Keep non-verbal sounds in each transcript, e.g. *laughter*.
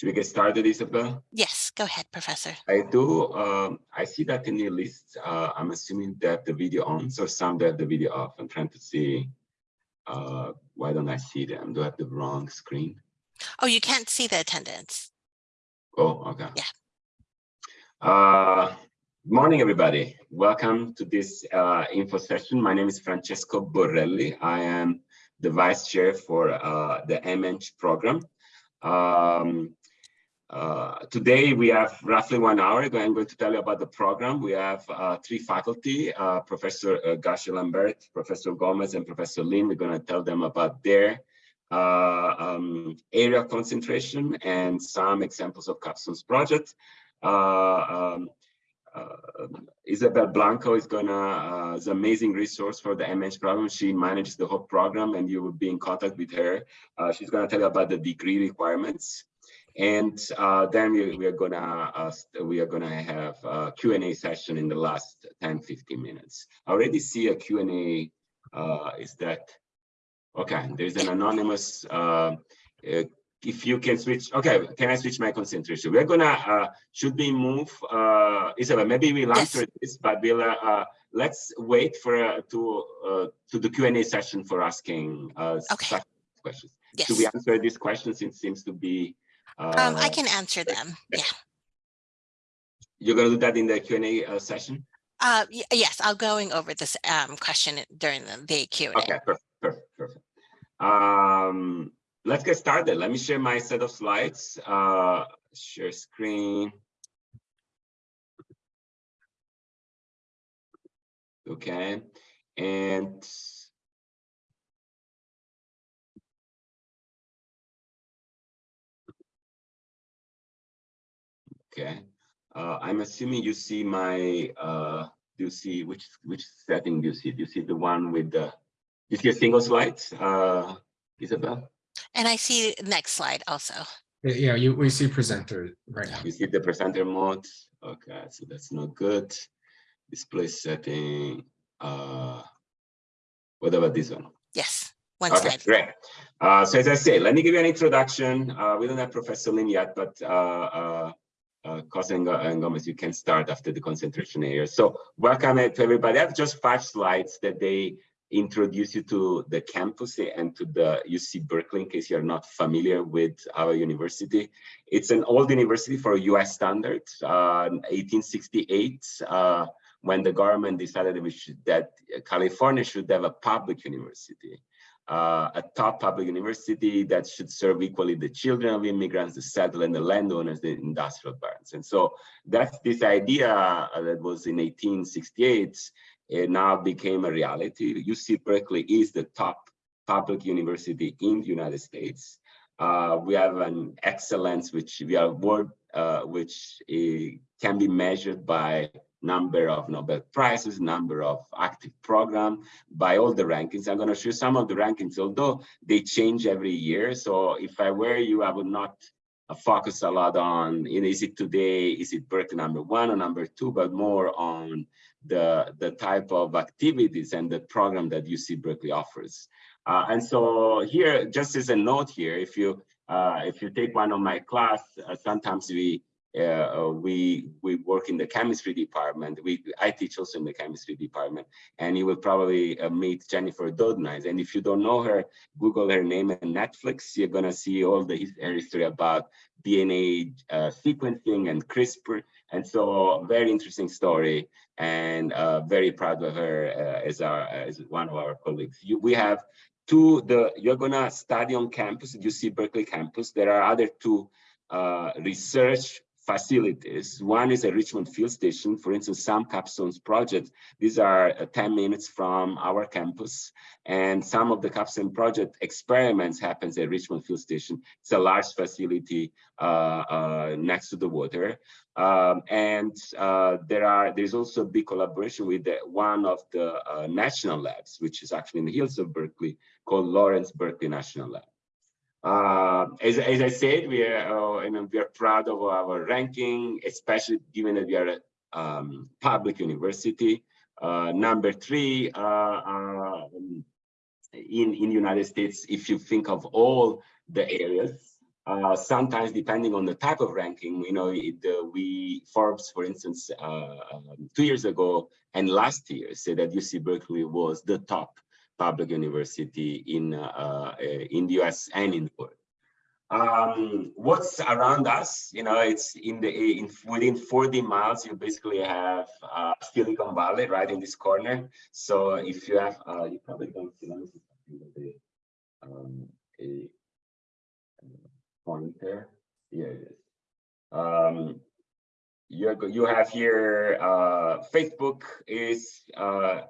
Should we get started, Isabel? Yes, go ahead, Professor. I do. Um, I see that in the list. Uh, I'm assuming that the video on, so some that the video off. I'm trying to see. Uh, why don't I see them? Do I have the wrong screen? Oh, you can't see the attendance. Oh, okay. Yeah. Uh, morning, everybody. Welcome to this uh, info session. My name is Francesco Borrelli. I am the vice chair for uh, the MEng program. Um, uh, today we have roughly one hour. I'm going to tell you about the program. We have uh, three faculty, uh, Professor uh, Goucher Lambert, Professor Gomes, and Professor Lin. We're going to tell them about their uh, um, area of concentration and some examples of capstones project. Uh, um, Isabel Blanco is gonna is an amazing resource for the MEng program. She manages the whole program, and you will be in contact with her. she's gonna tell you about the degree requirements and uh, then we, we, are gonna uh, we are gonna have a Q&A session in the last 10 15 minutes i already see a Q&A uh, is that okay there's an anonymous uh, uh, if you can switch okay can i switch my concentration we're gonna uh, should we move isabel maybe we'll answer yes. this but we'll let's wait for to to the Q&A session for asking okay. questions yes. do we answer these questions it seems to be um, I uh, can answer them. Yeah. You're going to do that in the Q&A uh, session? Uh, yes, I'll going over this um, question during the, the Q&A. Okay, perfect, perfect, perfect. Um, let's get started. Let me share my set of slides. Uh, share screen. Okay, and Okay. Uh, I'm assuming you see my, uh, do you see, which which setting do you see? Do you see the one with the, you see a single slide, uh, Isabel? And I see next slide also. Yeah, you we see presenter right now. You see the presenter mode. Okay, so that's not good. Display setting. Uh, what about this one? Yes, one okay, slide. Great. Uh, so as I say, let me give you an introduction. Uh, we don't have Professor Lin yet, but uh, uh, uh, and you can start after the concentration area. So welcome to everybody. I have just five slides that they introduce you to the campus and to the UC Berkeley in case you're not familiar with our university. It's an old university for US standards, uh, 1868, uh, when the government decided that California should have a public university uh, a top public university that should serve equally the children of immigrants, the settlers, and the landowners, the industrial parents. And so that's this idea uh, that was in 1868, it now became a reality. UC Berkeley is the top public university in the United States. Uh, we have an excellence which we are world, uh, which uh, can be measured by number of Nobel Prizes, number of active program by all the rankings. I'm going to show some of the rankings, although they change every year. So if I were you, I would not uh, focus a lot on, you know, is it today, is it Berkeley number one or number two, but more on the, the type of activities and the program that UC Berkeley offers. Uh, and so here, just as a note here, if you uh, if you take one of my class, uh, sometimes we uh, we we work in the chemistry department. We I teach also in the chemistry department, and you will probably uh, meet Jennifer Doudna. And if you don't know her, Google her name and Netflix. You're gonna see all the history about DNA uh, sequencing and CRISPR. And so, very interesting story, and uh, very proud of her uh, as our as one of our colleagues. You, we have two. The you're gonna study on campus, UC Berkeley campus. There are other two uh, research facilities. One is a Richmond Field Station. For instance, some capstones projects, these are uh, 10 minutes from our campus. And some of the capstone project experiments happens at Richmond Field Station. It's a large facility uh, uh, next to the water. Um, and uh, there are there's also a big collaboration with the, one of the uh, national labs, which is actually in the hills of Berkeley, called Lawrence Berkeley National Lab. Uh, as, as I said, we are, uh, know, we are proud of our ranking, especially given that we are a um, public university. Uh, number three uh, um, in in United States, if you think of all the areas, Uh, sometimes, depending on the type of ranking, you know, it, we Forbes, for instance, uh, um, two years ago and last year said that UC Berkeley was the top public university in uh, in the US and in the world. Um, what's around us, you know, it's in the in within 40 miles, you basically have uh, Silicon Valley right in this corner. So if you have, uh, you probably don't see the um, a pointer. Here it is. Um, you you have here uh, Facebook is uh,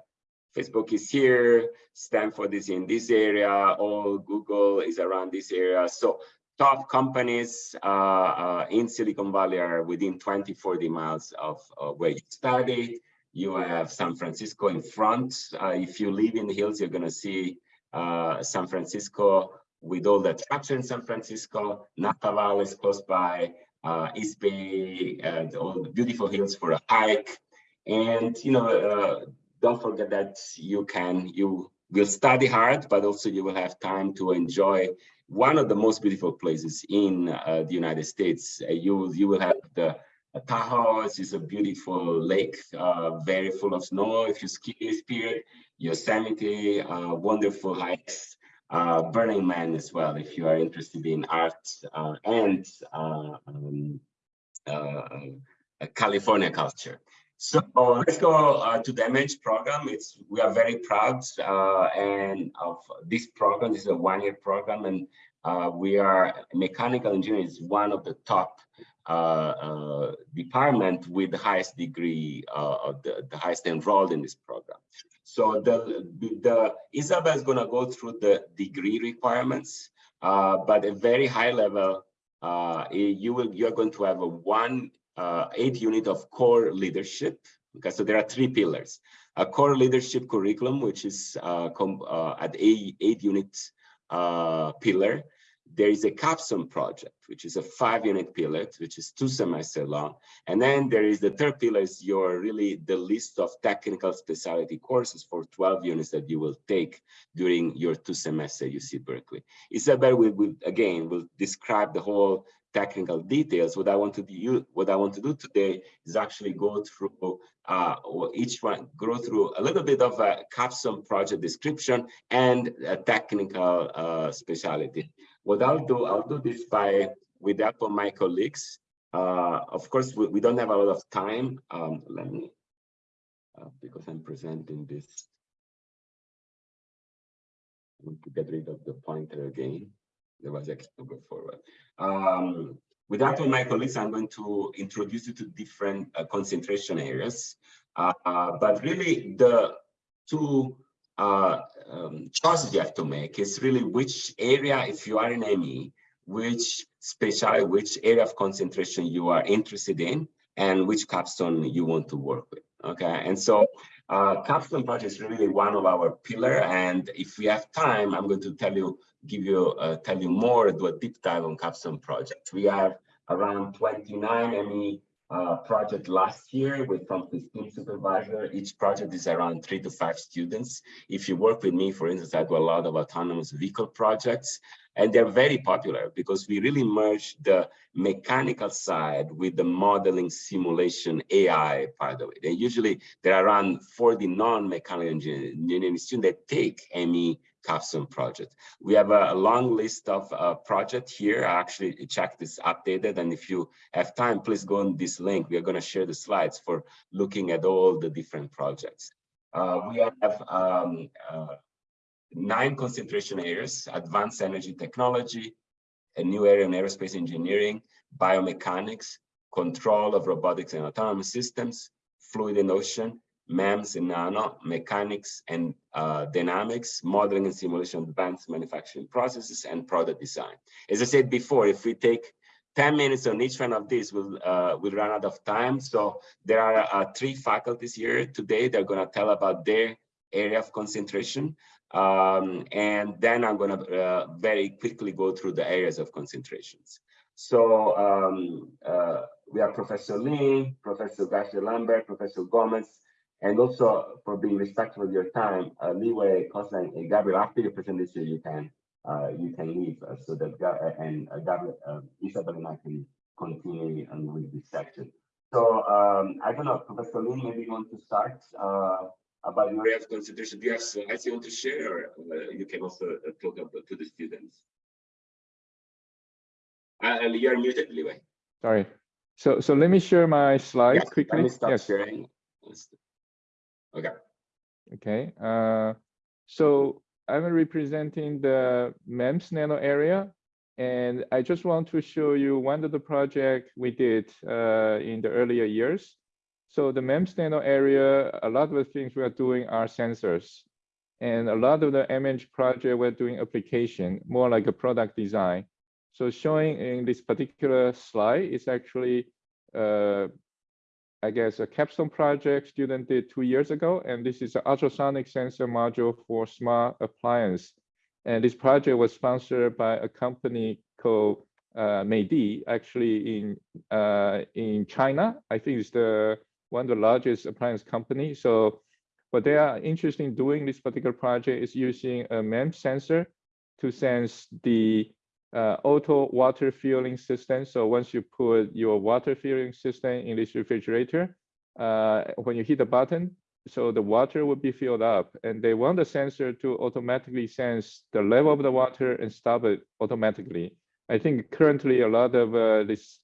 Facebook is here, Stanford is in this area, all Google is around this area. So top companies uh, uh, in Silicon Valley are within 20, 40 miles of uh, where you study. You have San Francisco in front. Uh, if you live in the hills, you're going to see uh, San Francisco with all the attraction in San Francisco. Napa Valley is close by. Uh, East Bay, all the beautiful hills for a hike. And, you know, don't forget that you can, you will study hard, but also you will have time to enjoy one of the most beautiful places in uh, the United States. Uh, you, you will have the uh, Tahoe is a beautiful lake, uh, very full of snow if you ski this period. Yosemite, uh, wonderful hikes. Uh, Burning Man as well, if you are interested in art and um, California culture. So let's go uh, to the MEng program. It's we are very proud uh, and of this program. This is a one-year program, and uh, we are mechanical engineering is one of the top uh, uh, department with the highest degree uh, of the, the highest enrolled in this program. So the the Isabel is going to go through the degree requirements, but a very high level. you will you're going to have a one uh, eight unit of core leadership. So there are three pillars. A core leadership curriculum, which is uh, uh, at eight, eight units uh, pillar. There is a capstone project, which is a five unit pillar, which is two semester long. And then there is the third pillar is your really the list of technical specialty courses for 12 units that you will take during your two semester UC Berkeley. Isabel will, will again, will describe the whole technical details. What I want to do, what I want to do today is actually go through uh, each one, go through a little bit of a capstone project description and a technical uh, specialty. What I'll do, I'll do this by with the help of my colleagues. Uh, of course, we, we, don't have a lot of time. Um, let me, uh, because I'm presenting this. I want to get rid of the pointer again there was actually to go forward. Um, with that, my colleagues, I'm going to introduce you to different uh, concentration areas. Uh, uh, but really, the two uh, um, choices you have to make is really which area, if you are in ME, which special, which area of concentration you are interested in, and which capstone you want to work with. Okay, and so uh, capstone project is really one of our pillar. And if we have time, I'm going to tell you give you, uh, tell you more, do a deep dive on capstone project. We have around 29 ME uh, project last year with from 15 supervisor. Each project is around three to five students. If you work with me, for instance, I do a lot of autonomous vehicle projects and they're very popular because we really merge the mechanical side with the modeling simulation AI part of it. And usually there are around 40 non-mechanical engineering students that take ME capstone project. We have a, long list of uh, projects here. I actually checked this updated. And if you have time, please go on this link. We are going to share the slides for looking at all the different projects. Uh, we have um, uh, nine concentration areas, advanced energy technology, a new area in aerospace engineering, biomechanics, control of robotics and autonomous systems, fluid and ocean, MEMS and nano, mechanics and uh, dynamics, modeling and simulation, advanced manufacturing processes, and product design. As I said before, if we take 10 minutes on each one of these, we'll, uh, we'll run out of time. So there are uh, three faculties here today. They're going to tell about their area of concentration. Um, and then I'm going to uh, very quickly go through the areas of concentrations. So um, uh, we have Professor Lee, Professor Goucher Lambert, Professor Gomes, and also for being respectful of your time, uh, Liwei, Koslan, and Gabriel, after your presentation, you can uh, you can leave uh, so that uh, and uh, Gabriel, uh, Isabel and I can continue and with this section. So um, I don't know, Professor Lin, maybe you want to start uh, about your area of concentration. Do you have slides want to share, uh, you can also uh, talk about to the students? Uh, and you're muted, Liwei. Sorry. So, so let me share my slide Yes, Let quickly. me stop Yes. sharing. Okay. Okay, uh, so I'm representing the MEMS nano area. And I just want to show you one of the project we did uh, in the earlier years. So the MEMS nano area, a lot of the things we are doing are sensors. And a lot of the image project we're doing application, more like a product design. So showing in this particular slide is actually uh, I guess, a capstone project student did two years ago, and this is an ultrasonic sensor module for smart appliance. And this project was sponsored by a company called uh, Meidi, actually in uh, in China. I think it's the one of the largest appliance company. So what they are interested in doing this particular project is using a MEMS sensor to sense the uh, auto water filling system. So once you put your water filling system in this refrigerator, uh, when you hit the button, so the water will be filled up and they want the sensor to automatically sense the level of the water and stop it automatically. I think currently a lot of uh, this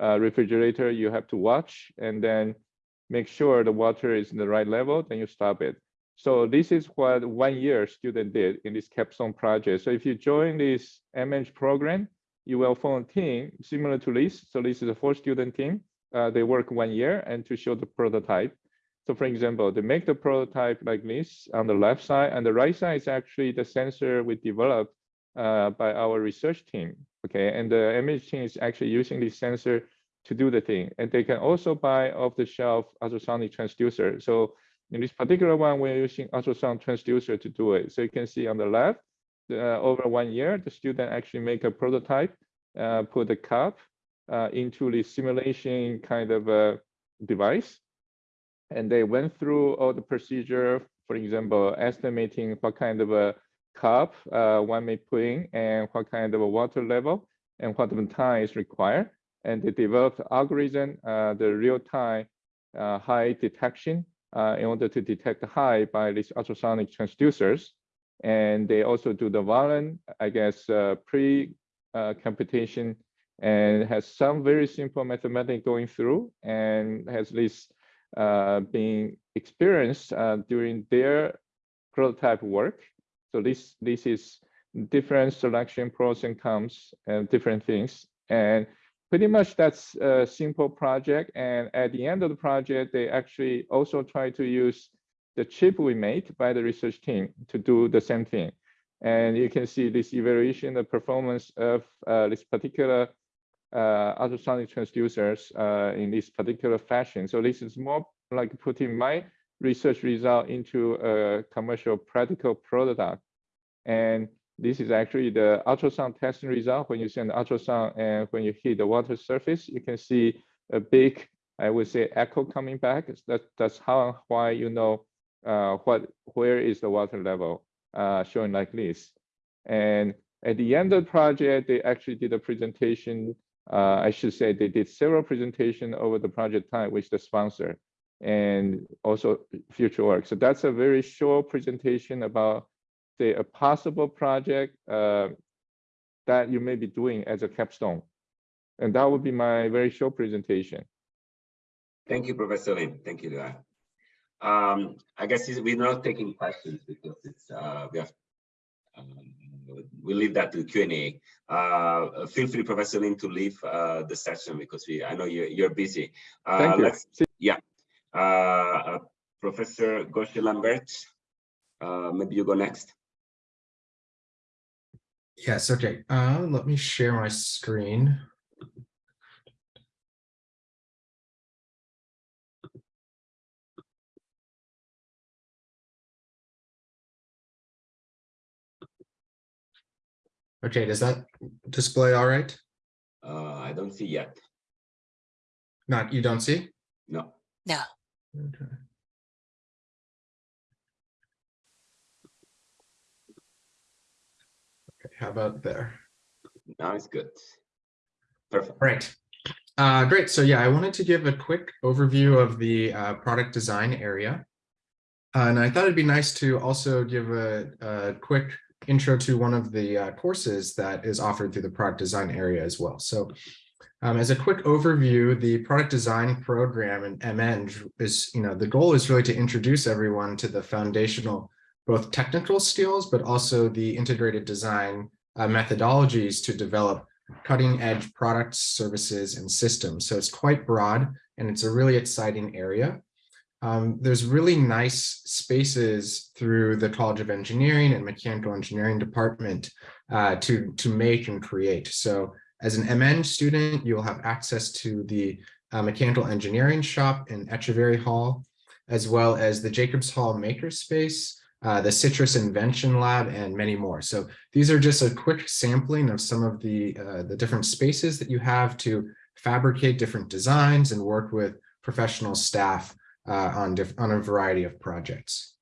uh, refrigerator you have to watch and then make sure the water is in the right level, then you stop it. So this is what one year student did in this capstone project. So if you join this MEng program, you will form a team similar to this. So this is a four student team. Uh, they work one year and to show the prototype. So for example, they make the prototype like this on the left side and the right side is actually the sensor we developed uh, by our research team. Okay, and the MEng team is actually using this sensor to do the thing. And they can also buy off the shelf ultrasonic transducer. So in this particular one, we're using ultrasound transducer to do it. So you can see on the left, uh, over one year, the student actually make a prototype, uh, put the cup uh, into the simulation kind of a device. And they went through all the procedure, for example, estimating what kind of a cup uh, one may put in and what kind of a water level and what time is required. And they developed algorithm, uh, the real-time uh, high detection uh, in order to detect high by these ultrasonic transducers. And they also do the volume, I guess, uh, pre-computation and has some very simple mathematics going through and has this uh, being experienced uh, during their prototype work. So this, this is different selection pros and cons and different things. And pretty much that's a simple project. And at the end of the project, they actually also try to use the chip we made by the research team to do the same thing. And you can see this evaluation, the performance of uh, this particular uh, ultrasonic transducers uh, in this particular fashion. So this is more like putting my research result into a commercial practical product. And this is actually the ultrasound testing result. When you send ultrasound and when you hit the water surface, you can see a big, I would say, echo coming back. That, that's how and why you know uh, what where is the water level uh, showing like this. And at the end of the project, they actually did a presentation. Uh, I should say they did several presentations over the project time with the sponsor and also future work. So that's a very short presentation about say a possible project uh, that you may be doing as a capstone. And that would be my very short presentation. Thank you, Professor Lin. Thank you, Luan. Um, I guess we're not taking questions because it's uh, we have um, we leave that to Q and A. Uh, feel free, Professor Lin, to leave uh, the session because we I know you're you're busy. Uh, Thank you. Let's, yeah, uh, uh, Professor Goucher Lambert. Uh, maybe you go next. Yes, okay. Uh, let me share my screen. Okay, does that display all right? Uh, I don't see yet. Not, you don't see? No. No, Okay. How about there? Now it's good. Perfect. Right. Uh, great. So yeah, I wanted to give a quick overview of the uh, product design area. Uh, and I thought it'd be nice to also give a, a quick intro to one of the uh, courses that is offered through the product design area as well. So um, as a quick overview, the product design program in MEng is, you know, the goal is really to introduce everyone to the foundational, both technical skills, but also the integrated design uh, methodologies to develop cutting edge products, services, and systems. So it's quite broad and it's a really exciting area. Um, there's really nice spaces through the College of Engineering and Mechanical Engineering department uh, to, to make and create. So as an MEng student, you'll have access to the uh, Mechanical Engineering shop in Etcheverry Hall, as well as the Jacobs Hall Makerspace, uh, the CITRIS Invention Lab, and many more. So these are just a quick sampling of some of the, uh, the different spaces that you have to fabricate different designs and work with professional staff uh, on, on a variety of projects.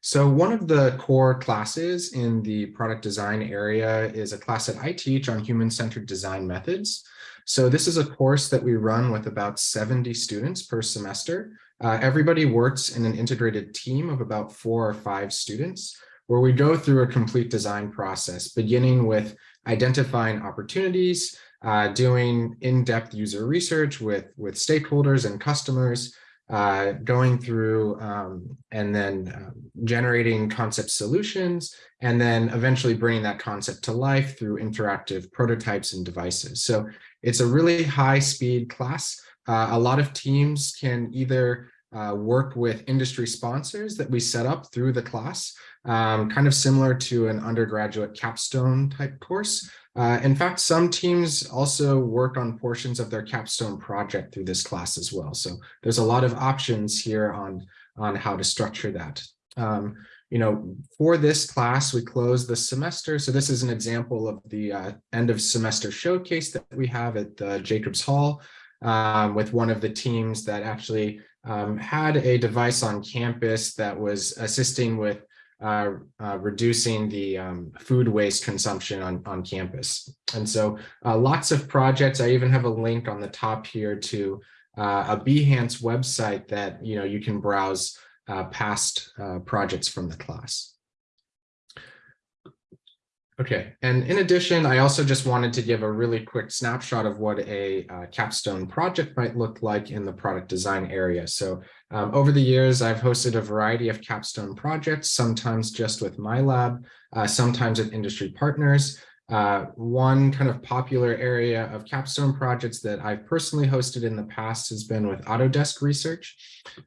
So one of the core classes in the product design area is a class that I teach on human-centered design methods. So this is a course that we run with about 70 students per semester. Uh, everybody works in an integrated team of about four or five students where we go through a complete design process, beginning with identifying opportunities, uh, doing in-depth user research with, with stakeholders and customers, uh, going through um, and then um, generating concept solutions, and then eventually bringing that concept to life through interactive prototypes and devices. So it's a really high speed class. Uh, a lot of teams can either uh, work with industry sponsors that we set up through the class, um, kind of similar to an undergraduate capstone type course, uh, in fact, some teams also work on portions of their capstone project through this class as well. So there's a lot of options here on, on how to structure that. Um, you know, for this class, we close the semester. So this is an example of the uh, end of semester showcase that we have at the Jacobs Hall um, with one of the teams that actually um, had a device on campus that was assisting with uh, uh, reducing the um, food waste consumption on, on campus. And so uh, lots of projects. I even have a link on the top here to uh, a Behance website that you know you can browse uh, past uh, projects from the class. Okay, and in addition, I also just wanted to give a really quick snapshot of what a uh, capstone project might look like in the product design area. So um, over the years, I've hosted a variety of capstone projects, sometimes just with my lab, uh, sometimes with industry partners. Uh, one kind of popular area of capstone projects that I've personally hosted in the past has been with Autodesk Research.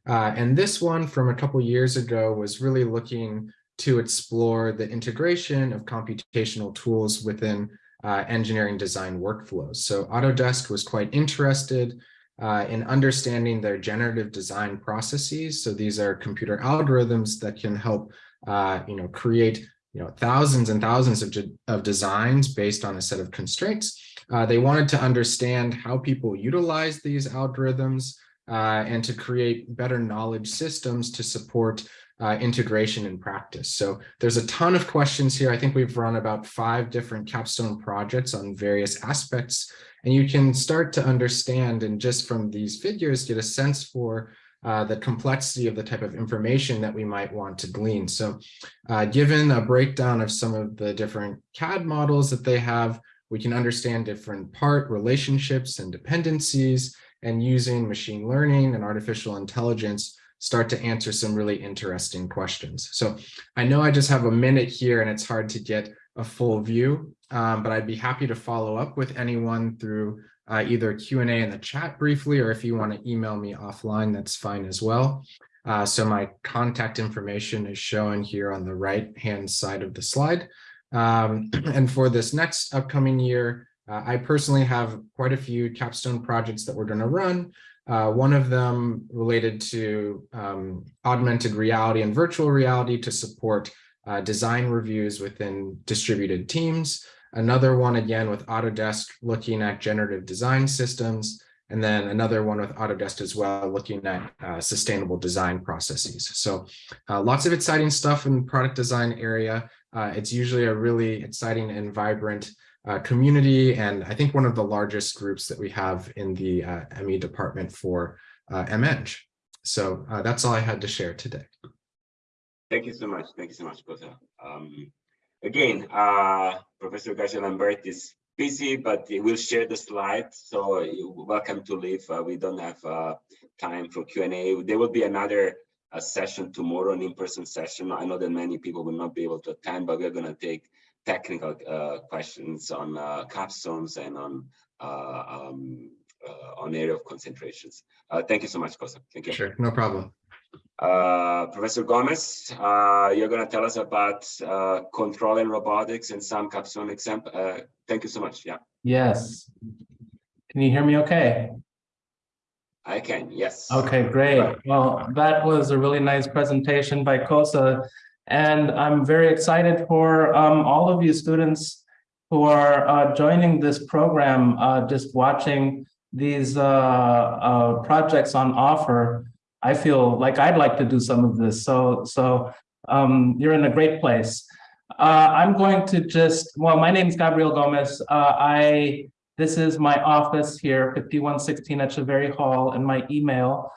Uh, and this one from a couple years ago was really looking to explore the integration of computational tools within uh, engineering design workflows. So Autodesk was quite interested uh, in understanding their generative design processes. So these are computer algorithms that can help, uh, you know, create, you know, thousands and thousands of, of designs based on a set of constraints. Uh, they wanted to understand how people utilize these algorithms uh, and to create better knowledge systems to support uh, integration in practice. So there's a ton of questions here. I think we've run about five different capstone projects on various aspects, and you can start to understand and just from these figures get a sense for uh, the complexity of the type of information that we might want to glean. So uh, given a breakdown of some of the different CAD models that they have, we can understand different part relationships and dependencies and using machine learning and artificial intelligence start to answer some really interesting questions. So I know I just have a minute here and it's hard to get a full view, um, but I'd be happy to follow up with anyone through uh, either Q&A in the chat briefly, or if you want to email me offline, that's fine as well. Uh, so my contact information is shown here on the right hand side of the slide. Um, *clears throat* and for this next upcoming year, uh, I personally have quite a few capstone projects that we're going to run. Uh, one of them related to um, augmented reality and virtual reality to support uh, design reviews within distributed teams. Another one, again, with Autodesk looking at generative design systems. and then another one with Autodesk as well, looking at uh, sustainable design processes. So uh, lots of exciting stuff in the product design area. Uh, it's usually a really exciting and vibrant uh, community, and I think one of the largest groups that we have in the uh, ME department for uh, MEng. So that's all I had to share today. Thank you so much. Thank you so much, Kosa. Um, again, uh, Professor Goucher Lambert is busy, but we'll share the slides. So welcome to leave. Uh, we don't have uh, time for Q&A. There will be another uh, session tomorrow, an in-person session. I know that many people will not be able to attend, but we're going to take technical uh, questions on uh, capstones and on uh, um, on area of concentrations. thank you so much, Kosa. Thank you. Sure, no problem. Uh, Professor Gomes, uh, you're going to tell us about uh, control and robotics and some capstone example. Uh, thank you so much. Yeah. Yes. Can you hear me okay? I can, yes. Okay, great. Well, that was a really nice presentation by Kosa. And I'm very excited for um, all of you students who are uh, joining this program, uh, just watching these projects on offer. I feel like I'd like to do some of this. So, so um, you're in a great place. Uh, I'm going to just, well, my name is Gabriel Gomes. Uh, I, this is my office here, 5116 at Etcheverry Hall, and my email.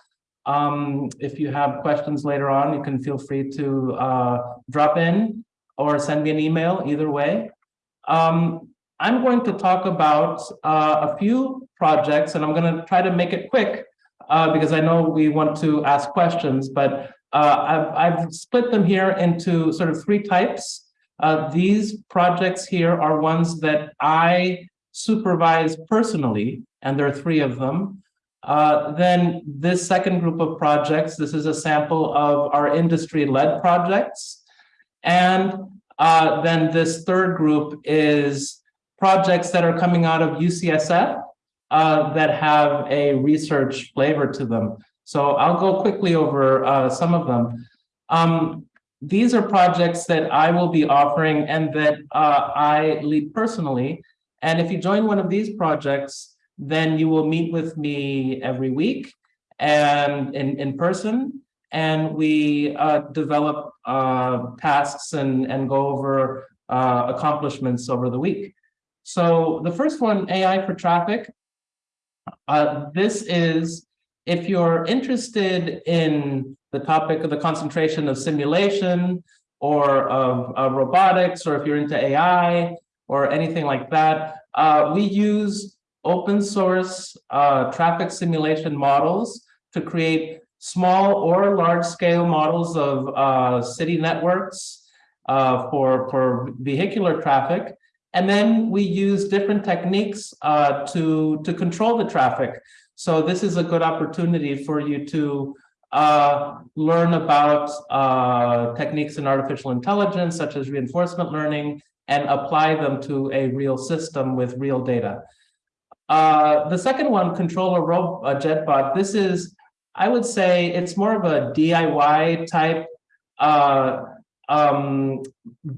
Um, if you have questions later on, you can feel free to uh, drop in or send me an email, either way. Um, I'm going to talk about uh, a few projects, and I'm going to try to make it quick uh, because I know we want to ask questions, but uh, I've, I've split them here into sort of three types. Uh, these projects here are ones that I supervise personally, and there are three of them. Uh, then this second group of projects, this is a sample of our industry-led projects. And uh, then this third group is projects that are coming out of UCSF uh, that have a research flavor to them. So I'll go quickly over uh, some of them. Um, these are projects that I will be offering and that uh, I lead personally. And if you join one of these projects, then you will meet with me every week and in, in person. And we uh, develop uh, tasks and, and go over uh, accomplishments over the week. So the first one, AI for traffic. Uh, this is, if you're interested in the topic of the concentration of simulation or of, of robotics, or if you're into AI or anything like that, uh, we use open source uh, traffic simulation models to create small or large scale models of uh, city networks uh, for, for vehicular traffic. And then we use different techniques uh, to, to control the traffic. So this is a good opportunity for you to uh, learn about uh, techniques in artificial intelligence, such as reinforcement learning, and apply them to a real system with real data. Uh, the second one, controller uh, JetBot, this is, I would say it's more of a DIY type uh, um,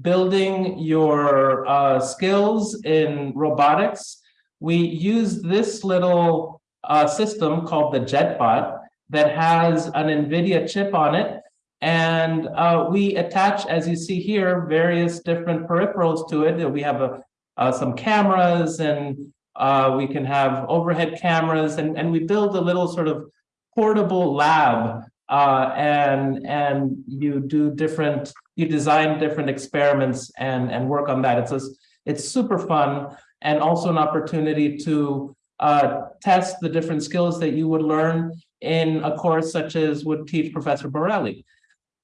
building your uh, skills in robotics, we use this little uh, system called the JetBot that has an NVIDIA chip on it. And uh, we attach, as you see here, various different peripherals to it. We have a, uh, some cameras and uh, we can have overhead cameras and, and we build a little sort of portable lab uh, and and you do different you design different experiments and and work on that it's a, it's super fun and also an opportunity to uh, test the different skills that you would learn in a course such as would teach Professor Borrelli.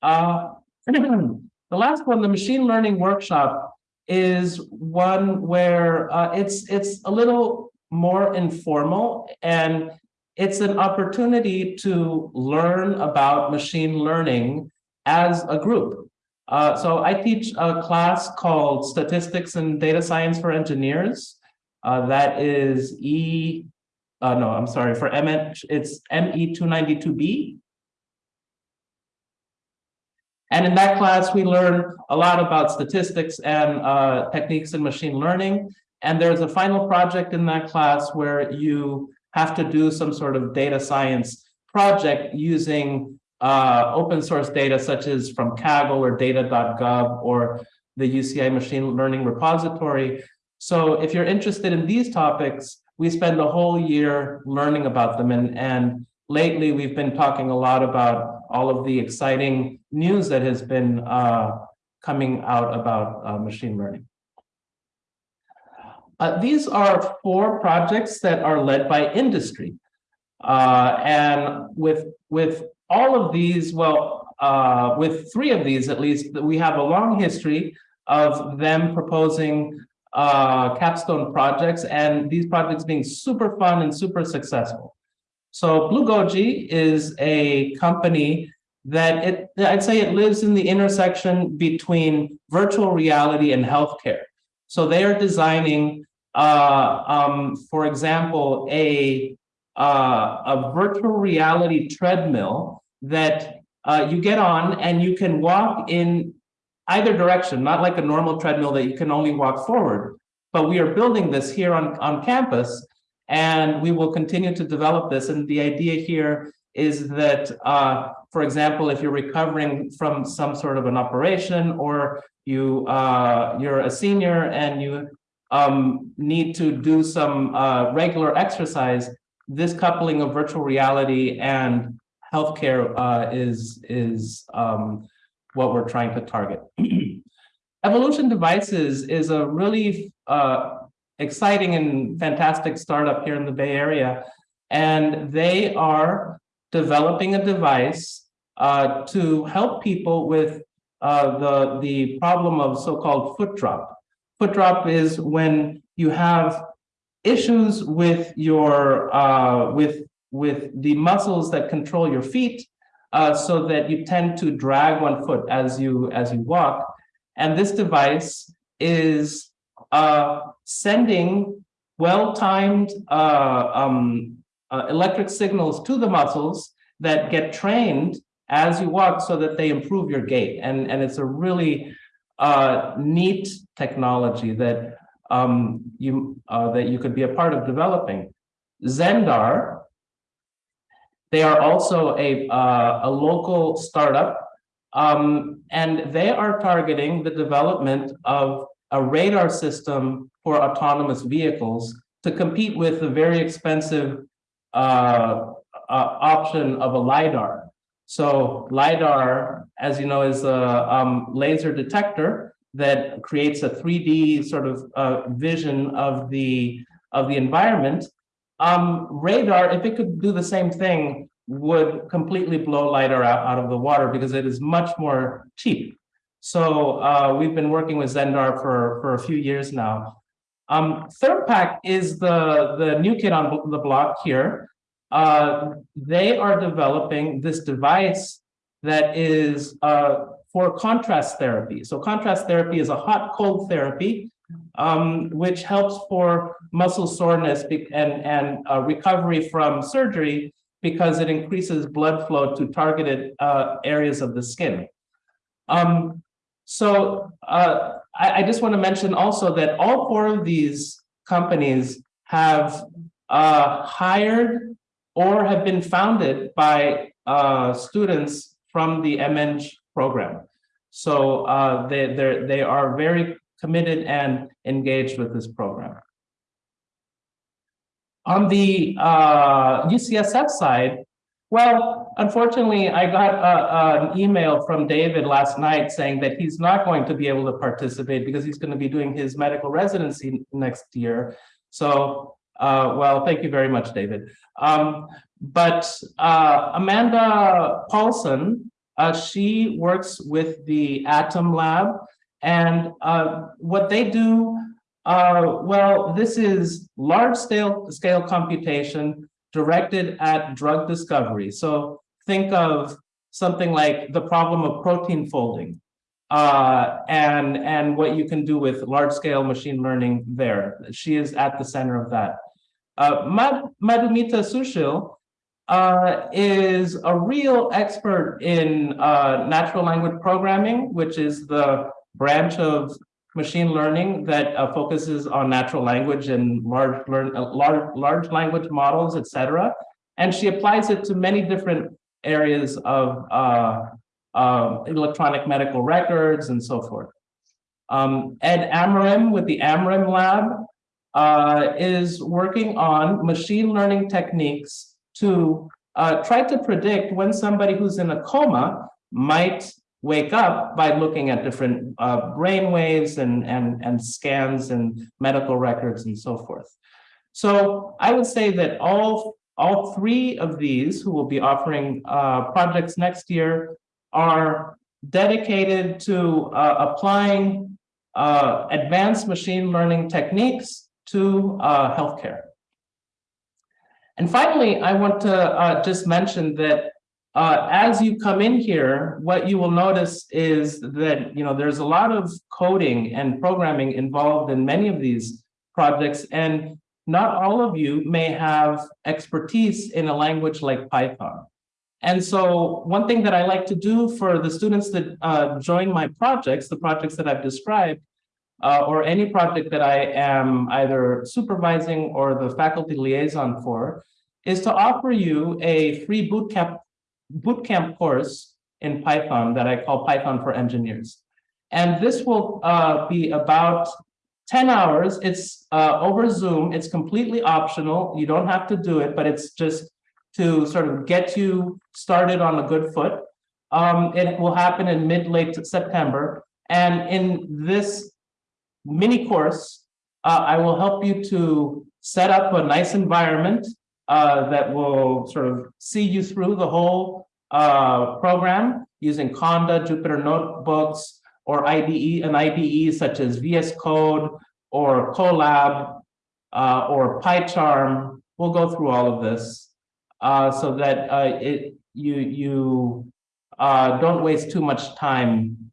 Uh, *clears throat* the last one, the machine learning workshop, is one where uh, it's it's a little more informal and it's an opportunity to learn about machine learning as a group. Uh, so I teach a class called Statistics and Data Science for Engineers. Uh, that is E, uh, no, I'm sorry, for MEng, it's ME292B. And in that class, we learn a lot about statistics and uh, techniques in machine learning. And there's a final project in that class where you have to do some sort of data science project using uh, open source data such as from Kaggle or data.gov or the UCI machine learning repository. So if you're interested in these topics, we spend a whole year learning about them. And, and lately we've been talking a lot about all of the exciting news that has been uh, coming out about uh, machine learning. Uh, these are four projects that are led by industry. Uh, and with, with all of these, well, uh, with three of these at least, we have a long history of them proposing uh, capstone projects and these projects being super fun and super successful. So Blue Goji is a company that it, I'd say it lives in the intersection between virtual reality and healthcare. So they are designing, uh, um, for example, a, uh, a virtual reality treadmill that uh, you get on and you can walk in either direction, not like a normal treadmill that you can only walk forward. But we are building this here on, on campus and we will continue to develop this. And the idea here is that, uh, for example, if you're recovering from some sort of an operation or you, uh, you're a senior and you um, need to do some uh, regular exercise, this coupling of virtual reality and healthcare uh, is, is um, what we're trying to target. *clears throat* Evolution Devices is a really uh, exciting and fantastic startup here in the Bay Area. And they are developing a device uh, to help people with uh, the, the problem of so-called foot drop. Foot drop is when you have issues with your uh, with with the muscles that control your feet uh, so that you tend to drag one foot as you as you walk. And this device is uh, sending well-timed uh, um, uh, electric signals to the muscles that get trained as you walk so that they improve your gait. And, and it's a really uh, neat technology that um, you uh, that you could be a part of developing. Zendar, they are also a, uh, a local startup, um, and they are targeting the development of a radar system for autonomous vehicles to compete with the very expensive uh, uh, option of a LiDAR. So LiDAR, as you know, is a um, laser detector that creates a 3D sort of uh, vision of the of the environment. Um, radar, if it could do the same thing, would completely blow LiDAR out, out of the water because it is much more cheap. So uh, we've been working with Zendar for, for a few years now. Um, ThermPack is the, the new kid on the block here. Uh, they are developing this device that is uh, for contrast therapy. So contrast therapy is a hot cold therapy, um, which helps for muscle soreness and, and uh, recovery from surgery because it increases blood flow to targeted uh, areas of the skin. Um, so uh, I, I, just want to mention also that all four of these companies have uh, hired or have been founded by uh, students from the MEng program. So uh, they, they are very committed and engaged with this program. On the UCSF uh, side, well, unfortunately, I got a, an email from David last night saying that he's not going to be able to participate because he's going to be doing his medical residency next year. So, uh, well, thank you very much, David. Um, but uh, Amanda Paulson, uh, she works with the Atom Lab, and uh, what they do, uh, well, this is large scale, scale computation directed at drug discovery. So think of something like the problem of protein folding uh, and, and what you can do with large scale machine learning there. She is at the center of that. Uh, Madhumita Sushil uh, is a real expert in uh, natural language programming, which is the branch of machine learning that uh, focuses on natural language and large learn uh, large large language models, etc. And she applies it to many different areas of uh, uh, electronic medical records and so forth. Um, Ed Amorim with the Amorim Lab uh, is working on machine learning techniques to uh, try to predict when somebody who's in a coma might wake up by looking at different uh, brain waves and, and, and scans and medical records and so forth. So I would say that all, all three of these who will be offering uh, projects next year are dedicated to uh, applying uh, advanced machine learning techniques to uh, healthcare. And finally, I want to uh, just mention that uh, as you come in here, what you will notice is that you know there's a lot of coding and programming involved in many of these projects, and not all of you may have expertise in a language like Python. And so one thing that I like to do for the students that uh, join my projects, the projects that I've described, uh, or any project that I am either supervising or the faculty liaison for, is to offer you a free bootcamp bootcamp course in Python that I call Python for Engineers. And this will uh, be about 10 hours. It's uh, over Zoom. It's completely optional. You don't have to do it, but it's just to sort of get you started on a good foot. Um, it will happen in mid-late September. And in this mini course, uh, I will help you to set up a nice environment uh, that will sort of see you through the whole uh, program using Conda, Jupyter Notebooks, or IDE, an IDE such as VS Code or Colab uh, or PyCharm. We'll go through all of this uh, so that uh, it you you don't waste too much time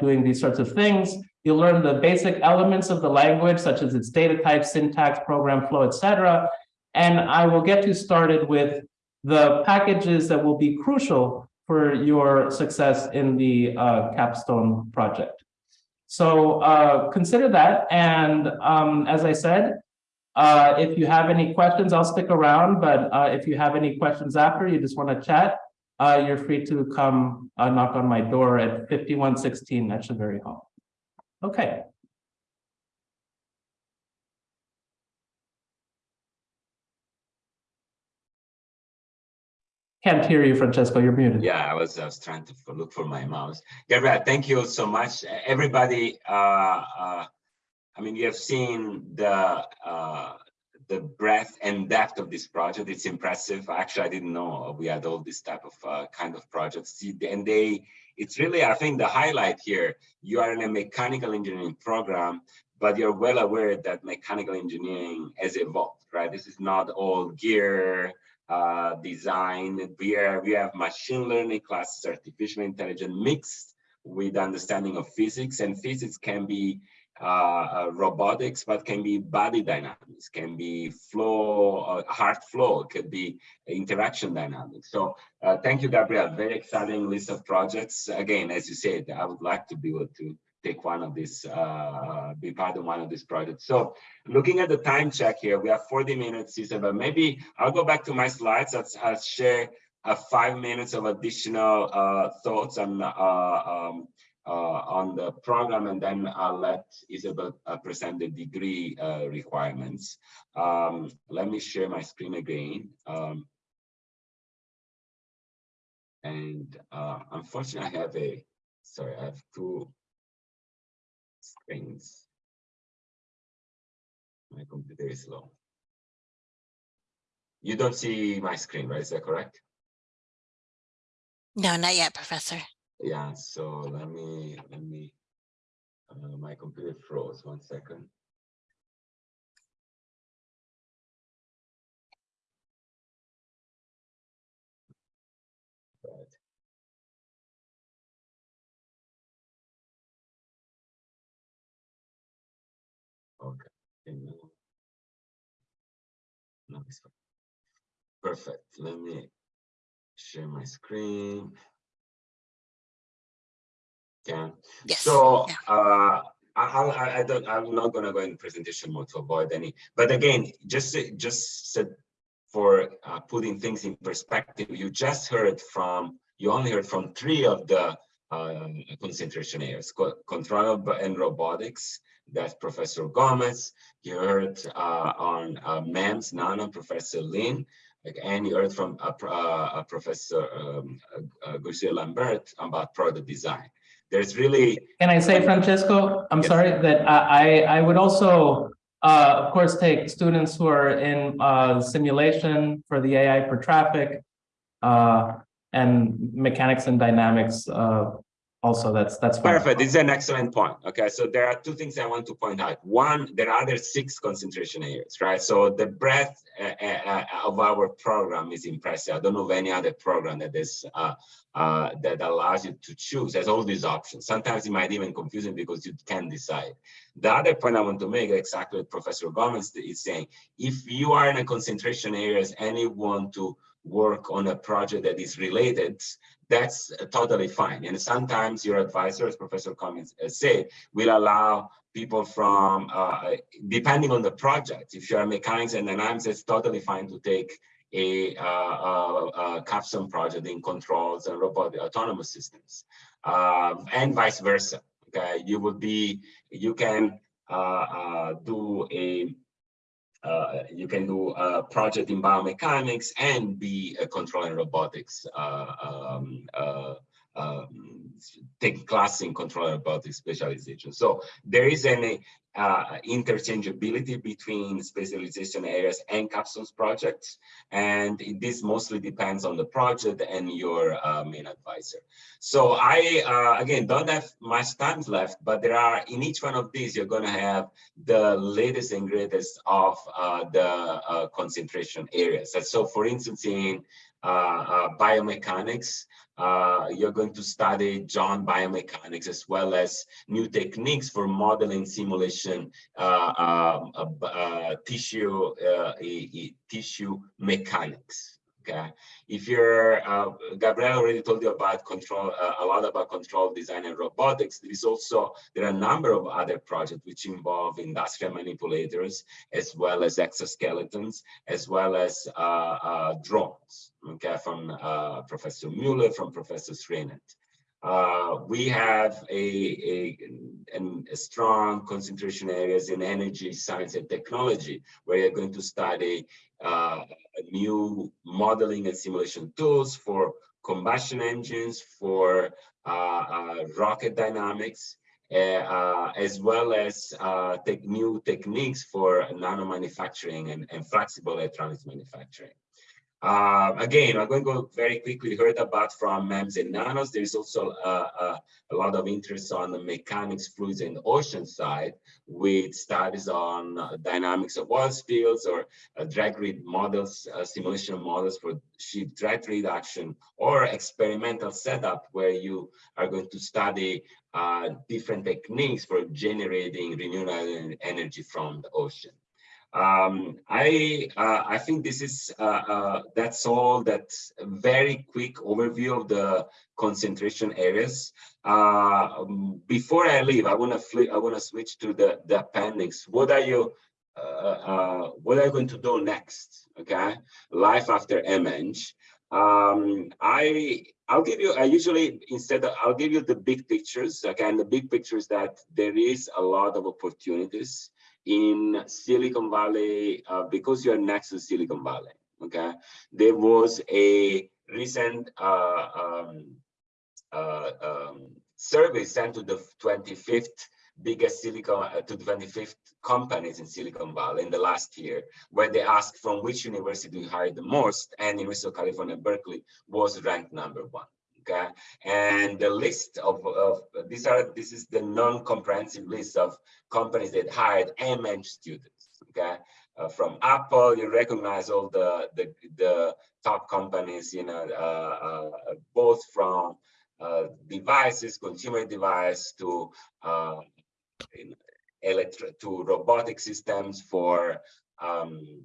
doing these sorts of things. You'll learn the basic elements of the language, such as its data type, syntax, program flow, etc. And I will get you started with the packages that will be crucial for your success in the uh, capstone project. So uh, consider that. And um, as I said, uh, if you have any questions, I'll stick around. But uh, if you have any questions after, you just want to chat, uh, you're free to come uh, knock on my door at 5116 Etcheverry Hall. Okay. Can't hear you, Francesco. You're muted. Yeah, I was, I was trying to look for my mouse. Gabriel, thank you so much. Everybody, uh, uh, I mean, you have seen the uh, the breadth and depth of this project. It's impressive. Actually, I didn't know we had all this type of uh, kind of projects. And they, it's really, I think the highlight here, you are in a mechanical engineering program, but you're well aware that mechanical engineering has evolved, right? This is not all gear, uh, design. We, are, we have machine learning classes, artificial intelligence mixed with understanding of physics and physics can be uh, uh, robotics, but can be body dynamics, can be flow, uh, heart flow, could be interaction dynamics. So uh, thank you, Gabriel. Very exciting list of projects. Again, as you said, I would like to be able to take one of these, uh, be part of one of these projects. So looking at the time check here, we have 40 minutes, Cesar, but maybe I'll go back to my slides. I'll, share uh, five minutes of additional uh, thoughts on, uh, um, uh, on the program, and then I'll let Isabel uh, present the degree requirements. Um, let me share my screen again. Um, and unfortunately, I have a, sorry, I have two screens. My computer is slow. You don't see my screen, right? Is that correct? No, not yet, Professor. Yeah, so let me, let me, uh, my computer froze, one second. Perfect. Let me share my screen. Yeah. Yes. So yeah. uh, I, I, I don't, I'm not gonna go in presentation mode to avoid any, but again, just, just said for uh, putting things in perspective, you just heard from, you only heard from three of the um, concentration areas, control and robotics, that's Professor Gomes. You heard uh, on uh, MEMS, Nano, Professor Lin, like, and you heard from uh, uh, Professor um, uh, Lambert about product design. There's really Can I say, Francesco, I'm Yes. sorry, that I, I I would also, uh, of course, take students who are in, uh, simulation for the AI for traffic, uh, and mechanics and dynamics, uh, also, that's, that's. fine. Perfect. This is an excellent point. Okay, so there are two things I want to point out. One, there are other six concentration areas, right? So the breadth uh, uh, of our program is impressive. I don't know of any other program that is uh, uh, that allows you to choose. There's all these options. Sometimes it might even confuse you because you can't decide. The other point I want to make, exactly what Professor Gomes is saying, if you are in a concentration areas and you want to work on a project that is related, that's totally fine. And sometimes your advisor, as Professor Cummings said, will allow people from, uh, depending on the project, if you're mechanics and dynamics, it's totally fine to take a, uh, uh, uh, capstone project in controls and robotic autonomous systems, um, and vice versa. Okay, you will be, you can uh, uh, do a uh, you can do a project in biomechanics and be a control and robotics, uh, um, uh, um, take class in control and robotics specialization. So there is an uh, interchangeability between specialization areas and capstones projects. And this mostly depends on the project and your uh, main advisor. So I, uh, again, don't have much time left, but there are, in each one of these, you're gonna have the latest and greatest of uh, the uh, concentration areas. So for instance, in biomechanics, uh, you're going to study John biomechanics as well as new techniques for modeling simulation uh, um, uh, uh, tissue uh, tissue mechanics. Okay, if you're uh, Gabriel already told you about control uh, a lot about control design and robotics. There is also there are a number of other projects which involve industrial manipulators as well as exoskeletons as well as uh, uh, drones. Okay, from uh, Professor Mueller, from Professor Sreenath. Uh, we have a, a, a strong concentration areas in energy, science, and technology, where you're going to study uh, new modeling and simulation tools for combustion engines, for uh, uh, rocket dynamics, uh, as well as new techniques for nano manufacturing and, and flexible electronics manufacturing. Uh, again, I'm going to go very quickly. We Heard about from MEMS and nanos. There's also uh, uh, a lot of interest on the mechanics, fluids, and ocean side, with studies on dynamics of oil spills or drag read models, simulation models for ship drag reduction, or experimental setup where you are going to study different techniques for generating renewable energy from the ocean. Um, I uh, I think this is uh, uh, that's all. that very quick overview of the concentration areas. Uh, um, before I leave, I want to flip. I want to switch to the the appendix. What are you? Uh, uh, what are you going to do next? Okay, life after MEng. Um, I I'll give you. I usually instead of, I'll give you the big pictures. Okay, and the big picture is that there is a lot of opportunities in Silicon Valley, uh, because you're next to Silicon Valley, okay? There was a recent uh, um, uh, um, survey sent to the 25th biggest Silicon, uh, to the 25th companies in Silicon Valley in the last year, where they asked from which university you hired the most, and University of California, Berkeley was ranked number one okay and the list of, of these are this is the non-comprehensive list of companies that hired MEng students okay? Uh, from apple you recognize all the the, the top companies you know uh, uh, both from uh, devices consumer device to uh, electric to robotic systems for um,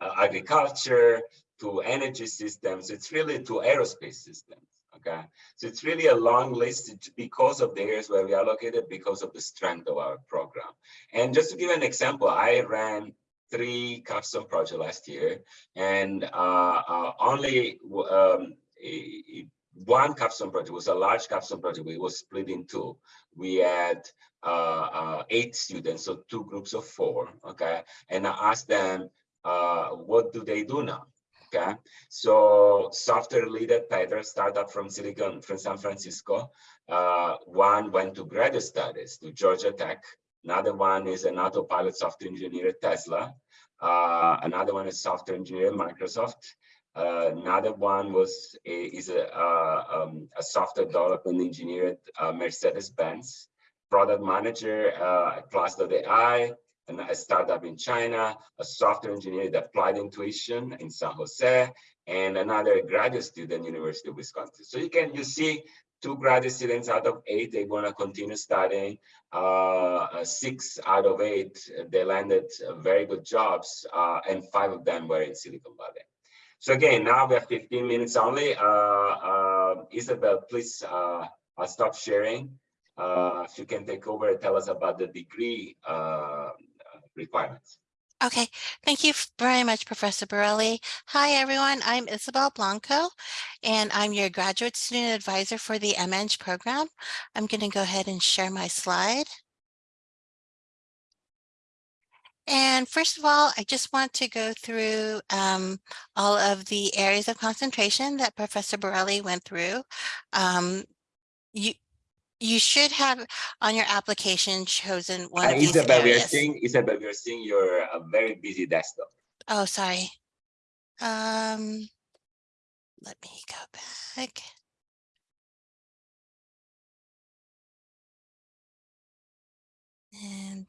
uh, agriculture to energy systems. It's really to aerospace systems Okay, so it's really a long list because of the areas where we are located, because of the strength of our program. And just to give an example, I ran three capstone projects last year, and uh, uh, only um, one capstone project was a large capstone project. It was split in two. We had uh, uh, eight students, so two groups of four. Okay, and I asked them, uh, what do they do now? Okay, so software leader Peter startup from Silicon from San Francisco. Uh, one went to graduate studies to Georgia Tech. Another one is an autopilot software engineer at Tesla. Uh, another one is software engineer at Microsoft. Uh, another one was a, is a, uh, um, a software development engineer at uh, Mercedes-Benz, product manager uh, at Plus.ai, a startup in China, a software engineer at Applied Intuition in San Jose, and another graduate student, University of Wisconsin. So you can you see two graduate students out of eight, they want to continue studying. Uh, uh, six out of eight, they landed very good jobs, uh, and five of them were in Silicon Valley. So again, now we have 15 minutes only. Uh, uh, Isabel, please, uh, stop sharing. if you can take over and tell us about the degree requirements. Okay, thank you very much, Professor Borrelli. Hi, everyone. I'm Isabel Blanco, and I'm your graduate student advisor for the MEng program. I'm going to go ahead and share my slide. And first of all, I just want to go through um, all of the areas of concentration that Professor Borrelli went through. Um, you, you should have on your application chosen one uh, of these Isabel, we are seeing Isabel, we are seeing your uh, very busy desktop. Oh, sorry. Um, let me go back. And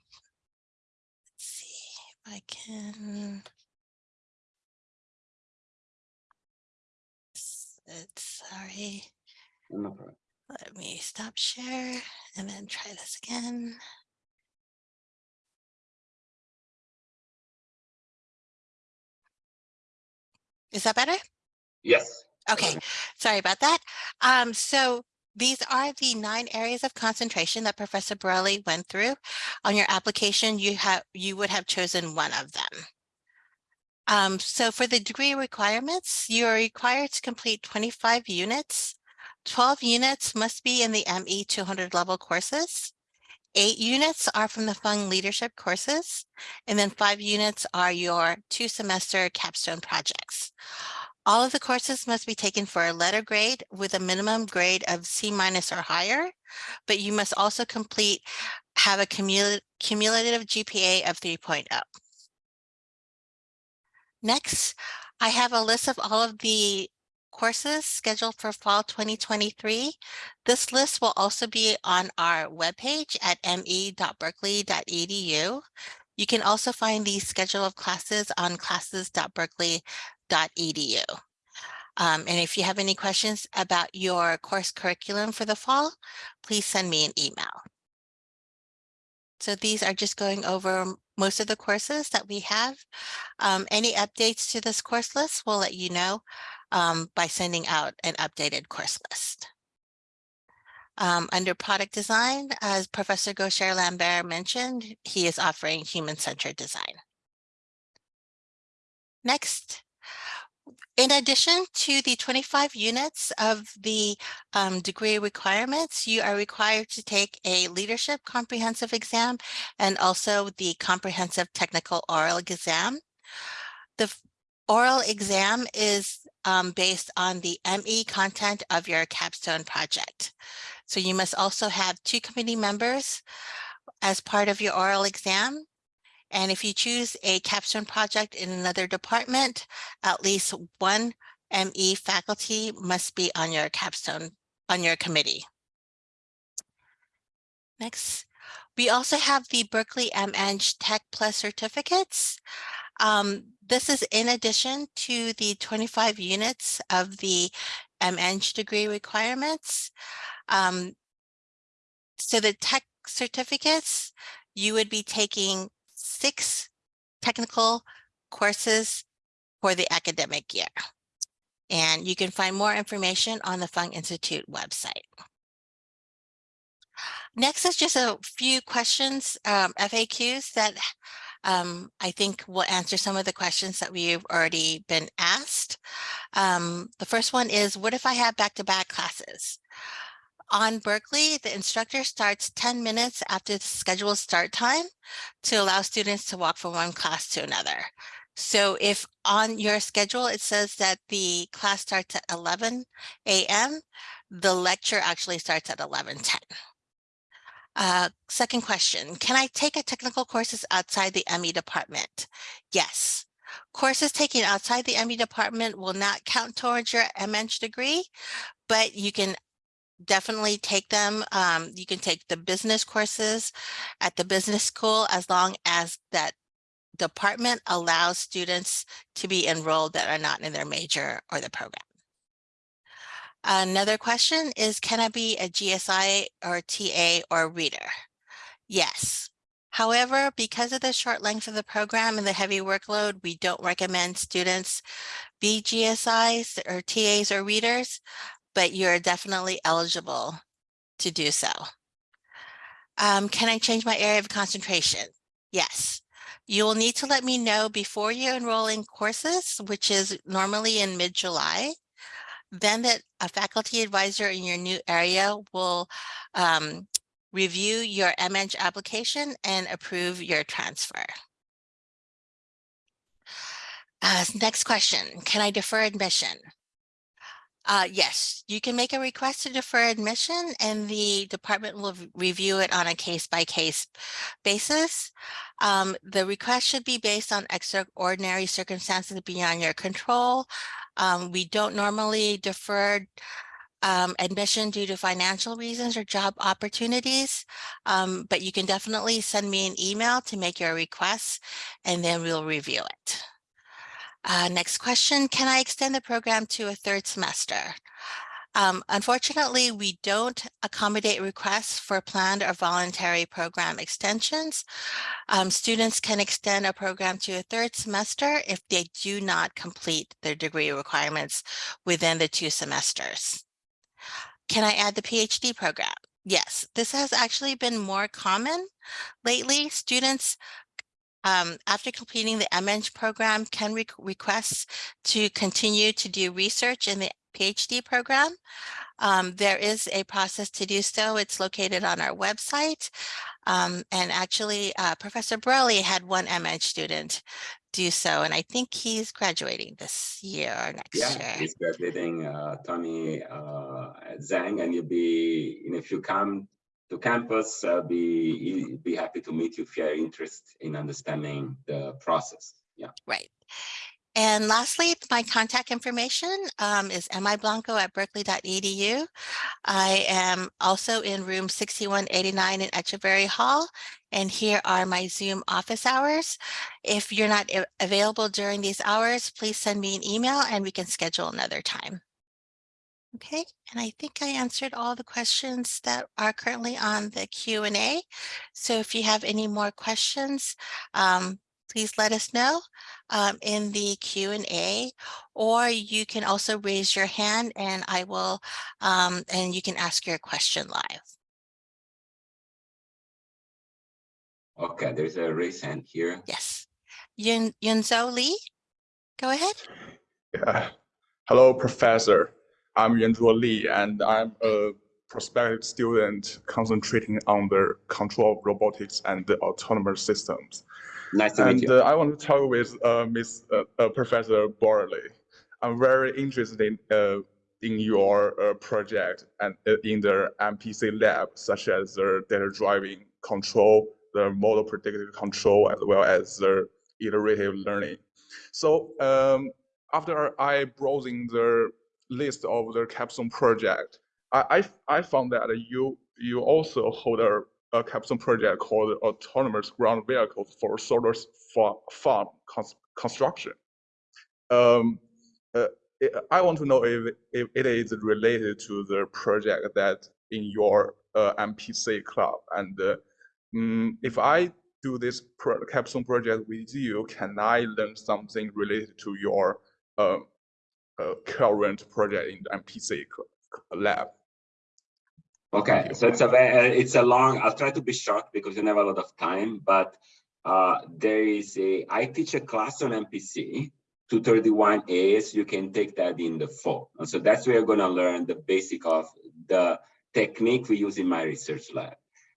let's see if I can. S- It's sorry. No problem. Let me stop share and then try this again. Is that better? Yes. Okay, sorry about that. Um, so these are the nine areas of concentration that Professor Borrelli went through. On your application, you have you would have chosen one of them. Um, so for the degree requirements, you are required to complete 25 units. 12 units must be in the ME 200 level courses. Eight units are from the Fung leadership courses, and then five units are your two semester capstone projects. All of the courses must be taken for a letter grade with a minimum grade of C minus or higher, but you must also complete, have a cumul cumulative GPA of 3.0. Next, I have a list of all of the courses scheduled for fall 2023. This list will also be on our webpage at me.berkeley.edu. You can also find the schedule of classes on classes.berkeley.edu. Um, and if you have any questions about your course curriculum for the fall, please send me an email. So these are just going over most of the courses that we have. Um, any updates to this course list, we'll let you know um, by sending out an updated course list. Um, under product design, as Professor Goucher Lambert mentioned, he is offering human-centered design. Next, in addition to the 25 units of the um, degree requirements, you are required to take a leadership comprehensive exam and also the comprehensive technical oral exam. The oral exam is um, based on the ME content of your capstone project. So you must also have two committee members as part of your oral exam. And if you choose a capstone project in another department, at least one ME faculty must be on your capstone, on your committee. Next, we also have the Berkeley MEng Tech Plus certificates. Um, this is in addition to the 25 units of the MEng degree requirements. Um, so the tech certificates, you would be taking six technical courses for the academic year. And you can find more information on the Fung Institute website. Next is just a few questions, um, FAQs that um, I think we'll answer some of the questions that we've already been asked. Um, the first one is, what if I have back-to-back -back classes? On Berkeley, the instructor starts 10 minutes after the scheduled start time to allow students to walk from one class to another. So if on your schedule, it says that the class starts at 11 a.m., the lecture actually starts at 11:10. Uh, second question, can I take a technical courses outside the ME department? Yes. Courses taken outside the ME department will not count towards your MEng degree, but you can definitely take them. Um, you can take the business courses at the business school as long as that department allows students to be enrolled that are not in their major or the program. Another question is, can I be a GSI or TA or reader? Yes. However, because of the short length of the program and the heavy workload, we don't recommend students be GSIs or TAs or readers, but you're definitely eligible to do so. Um, can I change my area of concentration? Yes. You will need to let me know before you enroll in courses, which is normally in mid-July then that a faculty advisor in your new area will um, review your MEng application and approve your transfer. Uh, next question, can I defer admission? Uh, yes, you can make a request to defer admission and the department will review it on a case-by-case -case basis. Um, the request should be based on extraordinary circumstances beyond your control. Um, we don't normally defer um, admission due to financial reasons or job opportunities, um, but you can definitely send me an email to make your request and then we'll review it. Uh, next question, can I extend the program to a third semester? Um, unfortunately, we don't accommodate requests for planned or voluntary program extensions. Um, students can extend a program to a third semester if they do not complete their degree requirements within the two semesters. Can I add the PhD program? Yes, this has actually been more common lately. Students um, after completing the MEng program can re request to continue to do research in the PhD program. Um, there is a process to do so. It's located on our website. Um, and actually, uh, Professor Borrelli had one MEng student do so, and I think he's graduating this year or next yeah, year. he's graduating, uh, Tony uh, Zhang, and you'll be, know, if you come to campus, I'll be, be happy to meet you if you are interested in understanding the process. Yeah. Right. And lastly, my contact information um, is miblanco at berkeley.edu. I am also in room 6189 in Etcheverry Hall, and here are my Zoom office hours. If you're not available during these hours, please send me an email and we can schedule another time. Okay, and I think I answered all the questions that are currently on the Q&A. So if you have any more questions, um, please let us know um, in the Q&A, or you can also raise your hand and I will, um, and you can ask your question live. Okay, there's a raise hand here. Yes. Yun Yunzo Lee, go ahead. Yeah. Hello, Professor. I'm Yunzo Lee, and I'm a prospective student concentrating on the control of robotics and the autonomous systems. Nice to and, meet you. Uh, I want to talk with uh, Miss uh, uh Professor Borley. I'm very interested in uh, in your uh, project and in the MPC lab, such as the data driving control, the model predictive control, as well as the iterative learning. So um, after I browsing the list of the capstone project, I, I, I found that you you also hold a a capstone project called Autonomous Ground Vehicles for Solar Farm Construction. Um, uh, I want to know if, if it is related to the project that in your uh, MPC club. And uh, um, if I do this pro capstone project with you, can I learn something related to your uh, uh, current project in the MPC lab. Okay, so it's a very, it's a long, I'll try to be short because we don't have a lot of time, but uh, there is a, I teach a class on MPC, 231 As, you can take that in the fall. And so that's where you're gonna learn the basic of the technique we use in my research lab.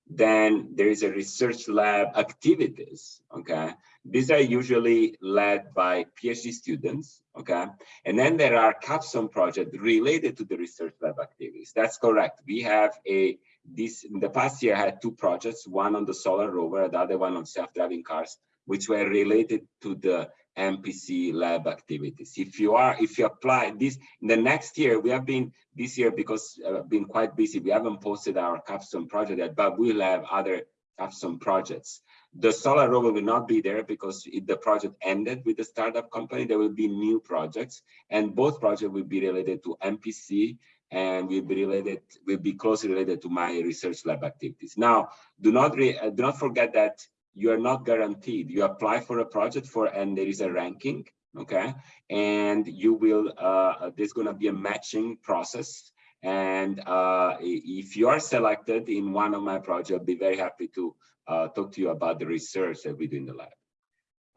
Then there is a research lab activities, okay? These are usually led by PhD students, okay? And then there are capstone projects related to the research lab activities. That's correct. We have a, this, in the past year, I had two projects, one on the solar rover, the other one on self-driving cars, which were related to the MPC lab activities. If you are, if you apply this, in the next year, we have been, this year, because uh, been quite busy, we haven't posted our capstone project yet, but we'll have other capstone projects. The solar rover will not be there because the project ended with the startup company. There will be new projects and both projects will be related to MPC and will be related, will be closely related to my research lab activities. Now, do not, re, uh, do not forget that you are not guaranteed. You apply for a project for, and there is a ranking, okay? And you will, uh, there's gonna be a matching process. And uh, if you are selected in one of my projects, I'll be very happy to uh, talk to you about the research that we do in the lab.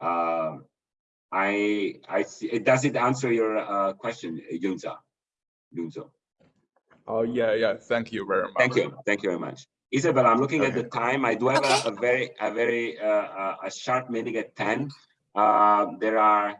Um, I, I see, does it answer your uh, question, Yunza? Yunzo? Oh, yeah, yeah, thank you very much. Thank you, thank you very much. Isabel, I'm looking at the time. I do have Okay. a, a very, a very, uh, uh, a sharp meeting at ten. Uh, there are,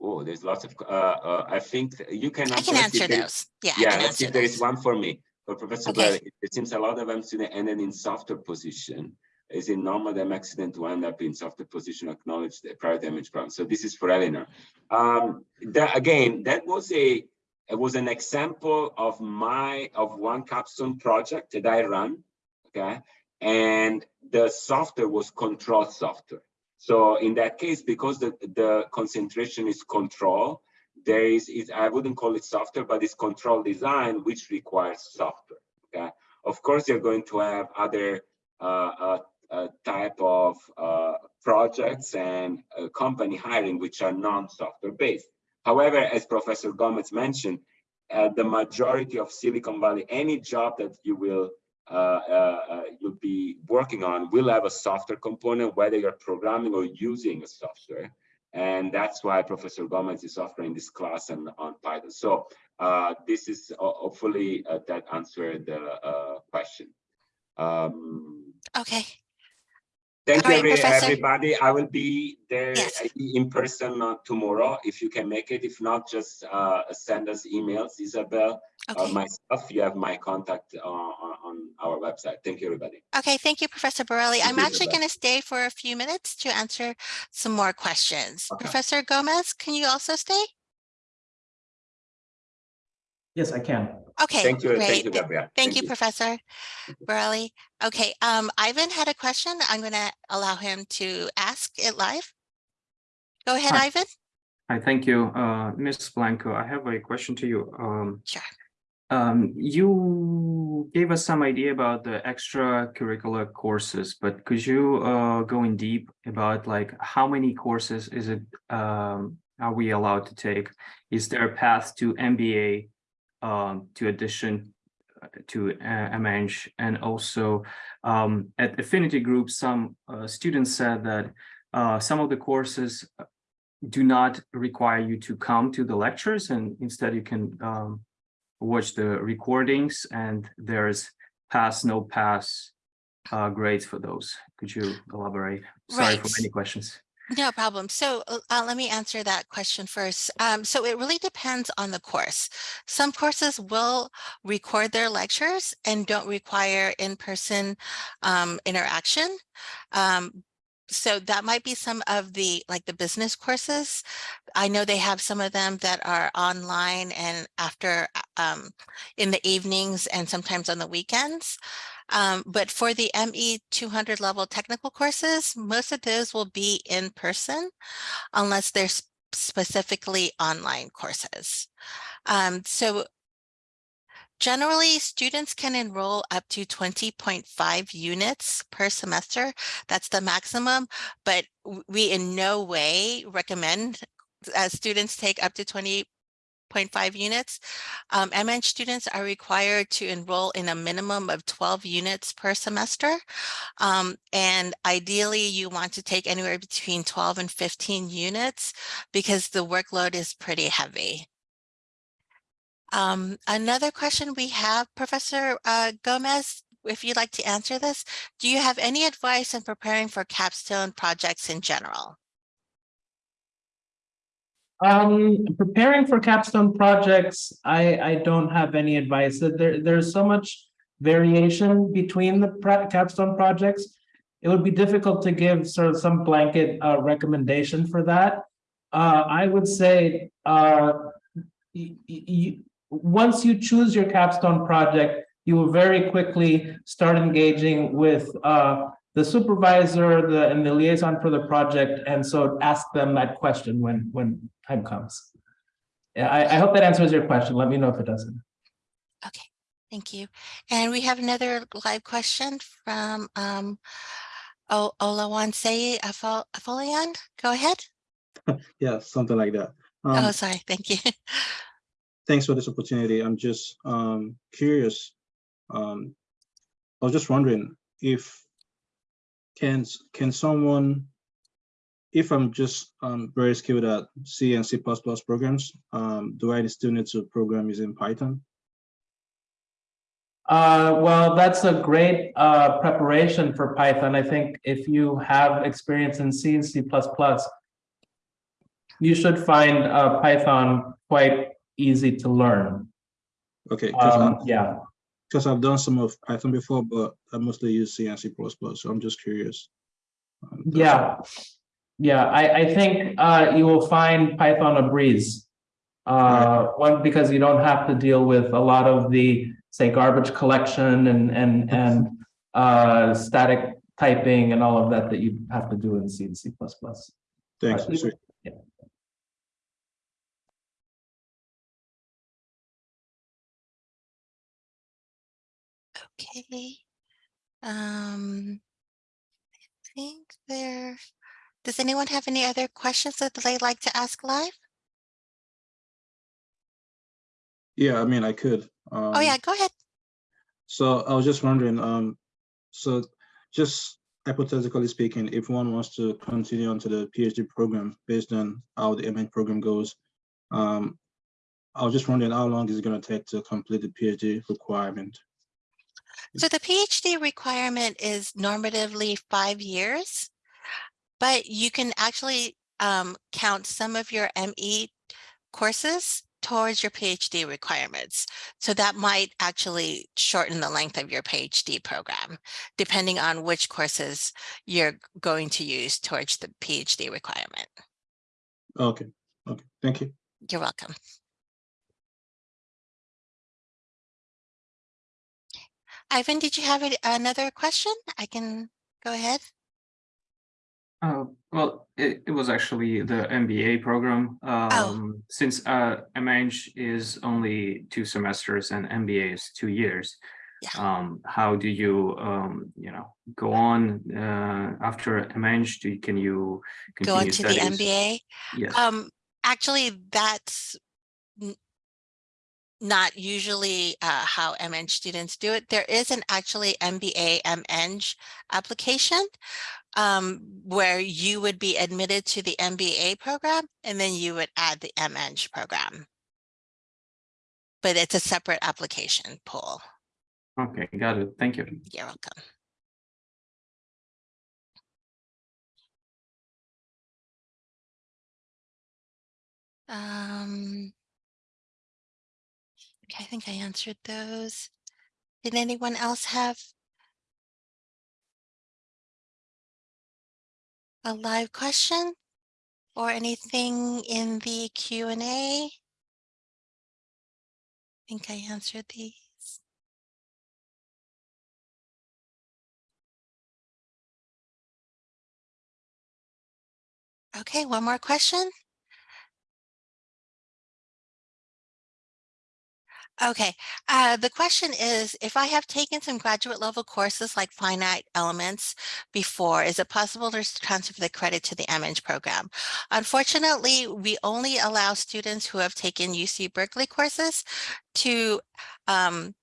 oh, there's lots of, uh, uh, I think you can. I can answer if there- those. Yeah, I Yeah, can let's see if there is one for me. For Professor Okay. Blair, it- it seems a lot of them student ended in softer position. Is it normal them accident to end up in softer position acknowledge the prior damage problem? So this is for Eleanor. Um, that again, that was a, it was an example of my, of one capstone project that I run, okay? And the software was control software. So in that case, because the, the concentration is control, there is, is, I wouldn't call it software, but it's control design, which requires software, okay? Of course, you're going to have other uh, uh, uh, type of uh, projects and uh, company hiring, which are non-software based. However, as Professor Gomes mentioned, uh, the majority of Silicon Valley, any job that you will uh, uh, uh, you'll be working on will have a software component, whether you're programming or using a software. And that's why Professor Gomes is offering this class on, on Python. So uh, this is uh, hopefully uh, that answered the question. Um, Okay, Thank All you, right, every- everybody. I will be there Yes. uh, in person uh, tomorrow if you can make it. If not, just uh, send us emails, Isabel, or okay. myself. You have my contact uh, on on our website. Thank you, everybody. Okay, thank you, Professor Borrelli. Thank I'm you, actually going to stay for a few minutes to answer some more questions. Okay. Professor Gomes, can you also stay? Yes, I can. Okay, Thank you, great. thank you, Gabrielle. Thank you, Professor Borrelli. Okay, um, Ivan had a question. I'm going to allow him to ask it live. Go ahead, Hi. Ivan. Hi, thank you. Uh, Ms. Blanco, I have a question to you. Um, Sure. um, you gave us some idea about the extracurricular courses, but could you uh, go in deep about like how many courses is it um, are we allowed to take? Is there a path to MBA um, to addition uh, to uh, MEng? And also um, at Affinity Group, some uh, students said that uh, some of the courses do not require you to come to the lectures and instead you can um, watch the recordings and there's pass, no pass uh, grades for those. Could you elaborate? Sorry for Right. many questions. No problem. So uh, let me answer that question first. Um, so it really depends on the course. Some courses will record their lectures and don't require in-person um, interaction. Um, so that might be some of the like the business courses. I know they have some of them that are online and after um, in the evenings and sometimes on the weekends. Um, but for the ME 200 level technical courses, most of those will be in person unless they're specifically online courses. Um, so generally students can enroll up to 20.5 units per semester. That's the maximum, but we in no way recommend uh, students take up to 20 5.5 units. Um, MEng students are required to enroll in a minimum of 12 units per semester. Um, and ideally you want to take anywhere between 12 and 15 units because the workload is pretty heavy. Um, another question we have, Professor uh, Gomes, if you'd like to answer this, do you have any advice in preparing for capstone projects in general? Um, preparing for capstone projects, I, I don't have any advice. There, there's so much variation between the capstone projects. It would be difficult to give sort of some blanket uh, recommendation for that. Uh, I would say uh, once you choose your capstone project, you will very quickly start engaging with uh, the supervisor, the and the liaison for the project, and so ask them that question when when time comes. Yeah, I, I hope that answers your question. Let me know if it doesn't. Okay, thank you. And we have another live question from um, O- Olawanse Afol- Afolian. Go ahead. *laughs* Yeah, something like that. Oh, Um, sorry. Thank you. *laughs* thanks for this opportunity. I'm just um curious. Um, I was just wondering if can can someone, if I'm just um very skilled at C and C programs, um, do I still need to program using Python? Uh, well, that's a great uh, preparation for Python. I think if you have experience in C and C++, you should find uh, Python quite easy to learn. Okay, Um, yeah, because I've done some of Python before, but I mostly use C and C so I'm just curious. Um, yeah, yeah. I, I think uh, you will find Python a breeze. Uh, one, because you don't have to deal with a lot of the, say, garbage collection and, and, and uh, static typing and all of that that you have to do in C and C++. Thanks. Sweet. Okay. Um, I think there, does anyone have any other questions that they'd like to ask live? Yeah, I mean, I could. Oh, um, yeah, go ahead. So I was just wondering, um, so just hypothetically speaking, if one wants to continue onto the PhD program based on how the MEng program goes, um, I was just wondering how long is it going to take to complete the PhD requirement? So the PhD requirement is normatively five years, but you can actually um, count some of your ME courses towards your PhD requirements. So that might actually shorten the length of your PhD program, depending on which courses you're going to use towards the PhD requirement. Okay, okay, thank you. You're welcome. Ivan, did you have another question? I can go ahead. Uh, well, it, it was actually the MBA program. Um, since uh, MH is only two semesters and MBA is two years. Yeah. Um, how do you, um, you know, go on uh, after MH? Do can you Go continue into the? MBA. Yes. Um, actually, that's not usually uh, how MEng students do it. There is an actually MBA MEng application um, where you would be admitted to the MBA program and then you would add the MEng program. But it's a separate application pool. Okay, got it. Thank you. You're welcome. Um, I think I answered those. Did anyone else have a live question or anything in the Q and A? I think I answered these. Okay, one more question. Okay, uh, the question is, if I have taken some graduate level courses like finite elements before, is it possible to transfer the credit to the MEng program? Unfortunately, we only allow students who have taken UC Berkeley courses to um,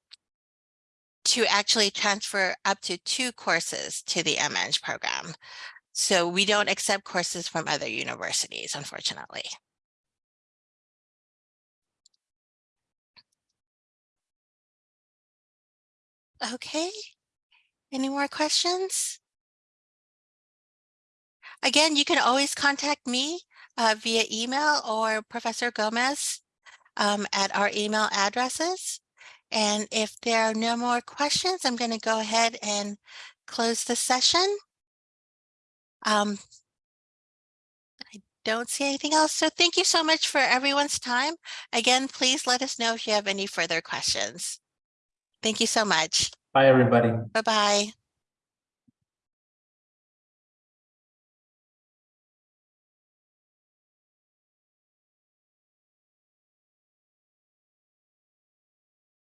to actually transfer up to two courses to the MEng program. So we don't accept courses from other universities, unfortunately. Okay, any more questions? Again, you can always contact me uh, via email or Professor Gomes um, at our email addresses. And if there are no more questions, I'm going to go ahead and close the session. Um, I don't see anything else. So thank you so much for everyone's time. Again, please let us know if you have any further questions. Thank you so much. Bye, everybody. Bye-bye.